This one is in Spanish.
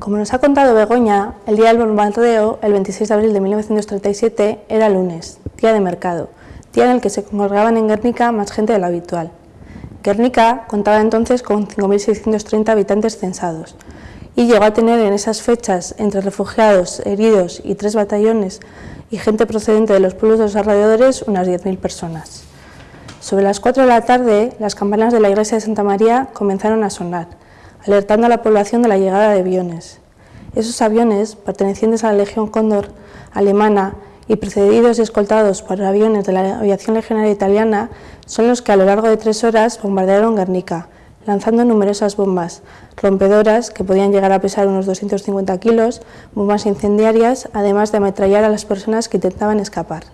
Como nos ha contado Begoña, el día del bombardeo, el 26 de abril de 1937, era lunes, día de mercado, día en el que se congregaban en Guernica más gente de lo habitual. Guernica contaba entonces con 5.630 habitantes censados y llegó a tener en esas fechas, entre refugiados, heridos y tres batallones y gente procedente de los pueblos de los alrededores, unas 10.000 personas. Sobre las 4 de la tarde, las campanas de la iglesia de Santa María comenzaron a sonar, alertando a la población de la llegada de aviones. Esos aviones, pertenecientes a la Legión Cóndor alemana y precedidos y escoltados por aviones de la aviación legionaria italiana, son los que a lo largo de tres horas bombardearon Guernica, lanzando numerosas bombas, rompedoras que podían llegar a pesar unos 250 kilos, bombas incendiarias, además de ametrallar a las personas que intentaban escapar.